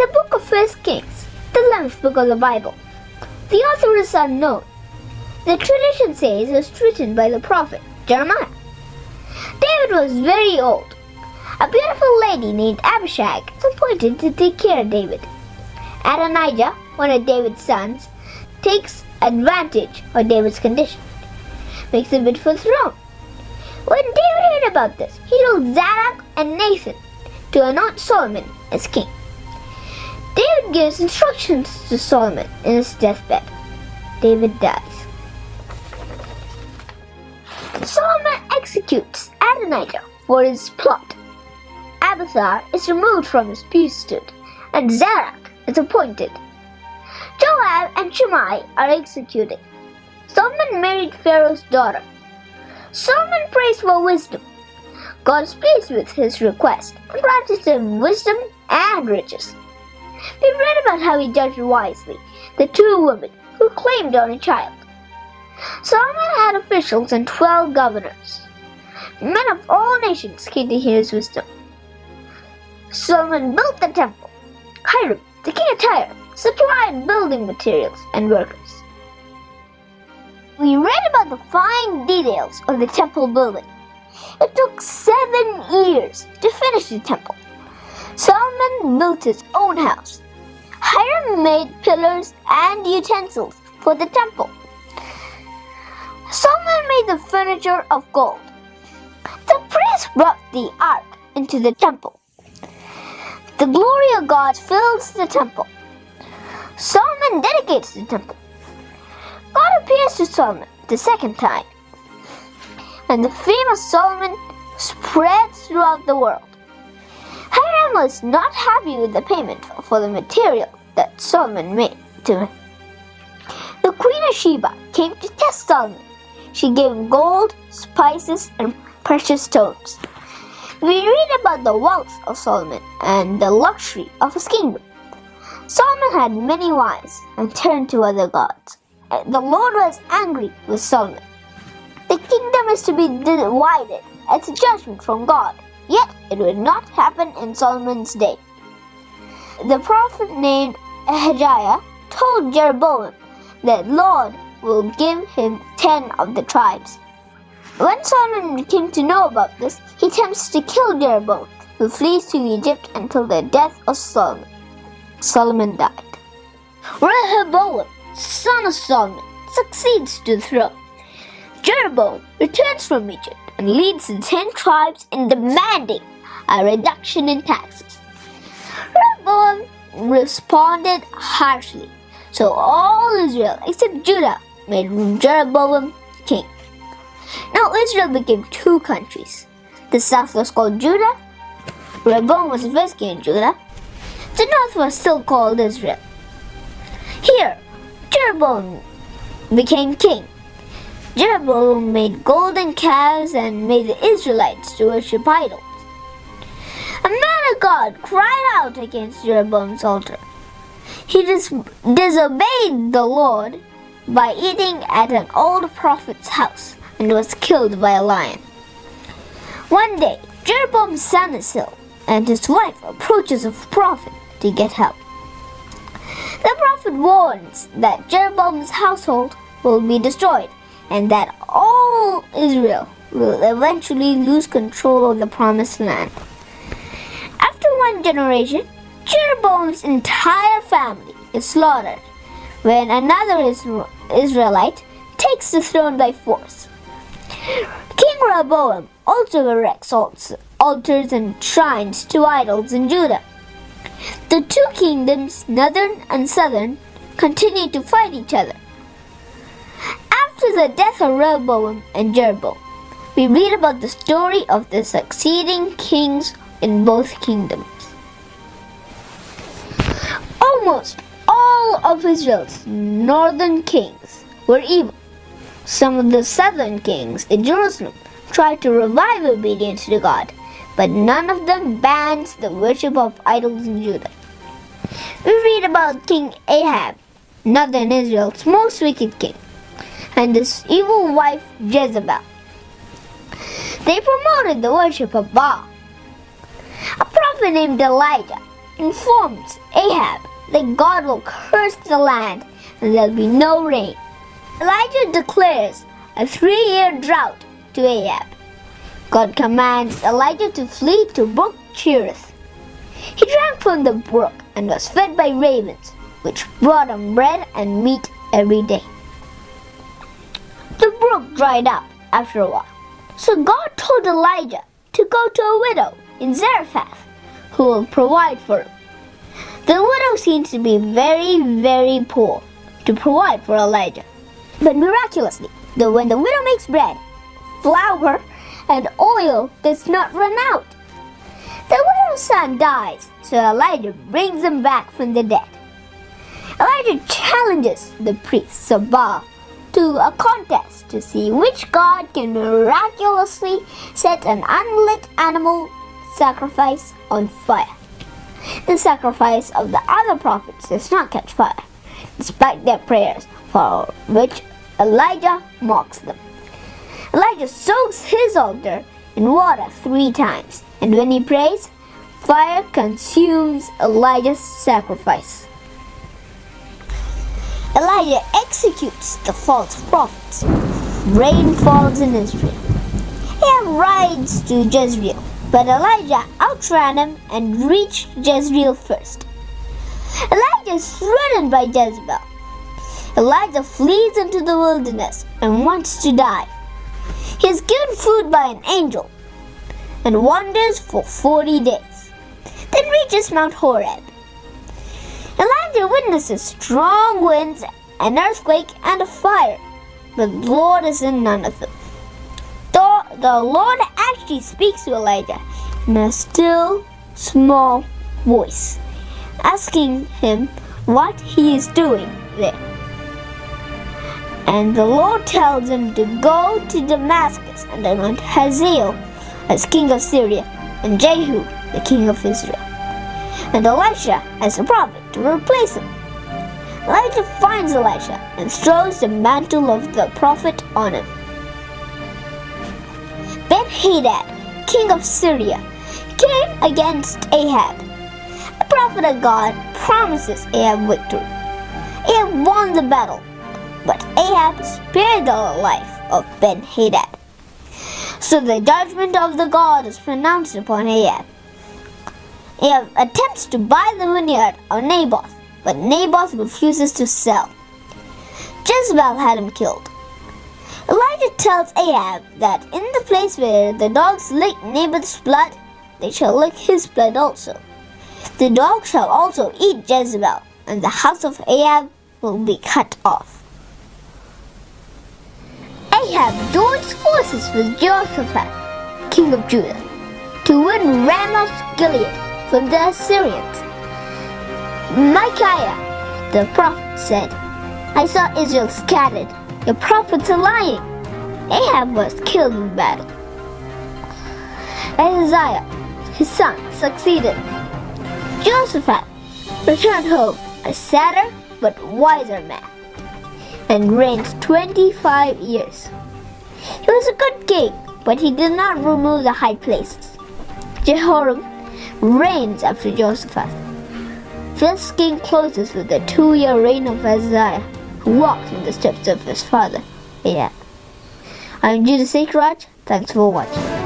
the book of First Kings, the 11th book of the Bible. The author is unknown. The tradition says it was written by the prophet Jeremiah. David was very old. A beautiful lady named Abishag was appointed to take care of David. Adonijah, one of David's sons, takes advantage of David's condition, makes a bid for the throne. When David heard about this, he told Zadok and Nathan to anoint Solomon as king. David gives instructions to Solomon in his deathbed. David dies. Solomon executes Adonijah for his plot. Abiathar is removed from his priesthood, and Zadok is appointed. Joab and Shimei are executed. Solomon married Pharaoh's daughter. Solomon prays for wisdom. God is pleased with his request and granted him wisdom and riches. We read about how he judged wisely the two women who claimed on a child. Solomon had officials and twelve governors. Men of all nations came to hear his wisdom. Solomon built the temple. Hiram, the king of Tyre, supplied building materials and workers. We read about the fine details of the temple building. It took seven years to finish the temple. Solomon built his own house. Hiram made pillars and utensils for the temple. Solomon made the furniture of gold. The priests brought the ark into the temple. The glory of God fills the temple. Solomon dedicates the temple. God appears to Solomon the second time, and the fame of Solomon spreads throughout the world. Was not happy with the payment for the material that Solomon made to him. The Queen of Sheba came to test Solomon. She gave him gold, spices, and precious stones. We read about the wealth of Solomon and the luxury of his kingdom. Solomon had many wives and turned to other gods. The Lord was angry with Solomon. The kingdom is to be divided as a judgment from God. Yet it would not happen in Solomon's day. The prophet named Ahijah told Jeroboam that Lord will give him ten of the tribes. When Solomon came to know about this, he attempts to kill Jeroboam, who flees to Egypt until the death of Solomon. Solomon died. Rehoboam, son of Solomon, succeeds to the throne. Jeroboam returns from Egypt and leads the ten tribes in demanding a reduction in taxes. Rehoboam responded harshly, so all Israel except Judah made Jeroboam king. Now Israel became two countries. The south was called Judah. Rehoboam was the first king of Judah. The north was still called Israel. Here, Jeroboam became king. Jeroboam made golden calves and made the Israelites to worship idols. A man of God cried out against Jeroboam's altar. He dis- disobeyed the Lord by eating at an old prophet's house and was killed by a lion. One day, Jeroboam's son is ill, and his wife approaches a prophet to get help. The prophet warns that Jeroboam's household will be destroyed and that all Israel will eventually lose control of the promised land. After one generation, Jeroboam's entire family is slaughtered when another Israelite takes the throne by force. King Rehoboam also erects altars and shrines to idols in Judah. The two kingdoms, northern and southern, continue to fight each other. Death of Rehoboam and Jeroboam, we read about the story of the succeeding kings in both kingdoms. Almost all of Israel's northern kings were evil. Some of the southern kings in Jerusalem tried to revive obedience to God, but none of them banned the worship of idols in Judah. We read about King Ahab, northern Israel's most wicked king, and his evil wife Jezebel. They promoted the worship of Baal. A prophet named Elijah informs Ahab that God will curse the land and there'll be no rain. Elijah declares a three year drought to Ahab. God commands Elijah to flee to Brook Cherith. He drank from the brook and was fed by ravens, which brought him bread and meat every day. The brook dried up after a while, so God told Elijah to go to a widow in Zarephath who will provide for him. The widow seems to be very, very poor to provide for Elijah. But miraculously, the, when the widow makes bread, flour, and oil does not run out. The widow's son dies, so Elijah brings him back from the dead. Elijah challenges the priests of Baal to a contest to see which god can miraculously set an unlit animal sacrifice on fire. The sacrifice of the other prophets does not catch fire, despite their prayers, for which Elijah mocks them. Elijah soaks his altar in water three times, and when he prays, fire consumes Elijah's sacrifice. Elijah executes the false prophets. Rain falls in Israel. Ahab rides to Jezreel, but Elijah outran him and reached Jezreel first. Elijah is threatened by Jezebel. Elijah flees into the wilderness and wants to die. He is given food by an angel and wanders for 40 days, then reaches Mount Horeb. Elijah witnesses strong winds, an earthquake, and a fire, but the Lord is in none of them. The, the Lord actually speaks to Elijah in a still, small voice, asking him what he is doing there. And the Lord tells him to go to Damascus and anoint Hazael as king of Syria and Jehu the king of Israel. And Elisha as a prophet to replace him. Elijah finds Elisha and throws the mantle of the prophet on him. Ben Hadad, king of Syria, came against Ahab. The prophet of God promises Ahab victory. Ahab won the battle but Ahab spared the life of Ben Hadad. So the judgment of the God is pronounced upon Ahab. Ahab attempts to buy the vineyard of Naboth, but Naboth refuses to sell. Jezebel had him killed. Elijah tells Ahab that in the place where the dogs lick Naboth's blood, they shall lick his blood also. The dogs shall also eat Jezebel, and the house of Ahab will be cut off. Ahab joins forces with Jehoshaphat, king of Judah, to win Ramoth Gilead from the Assyrians. Micaiah, the prophet, said, I saw Israel scattered. Your prophets are lying. Ahab was killed in battle. Ahaziah, his son, succeeded. Jehoshaphat returned home a sadder but wiser man and reigned 25 years. He was a good king, but he did not remove the high places. Jehoram reigns after Joseph. This king closes with the two-year reign of Ahaziah, who walked in the steps of his father. Yeah. I'm Judah Sekraj. Thanks for watching.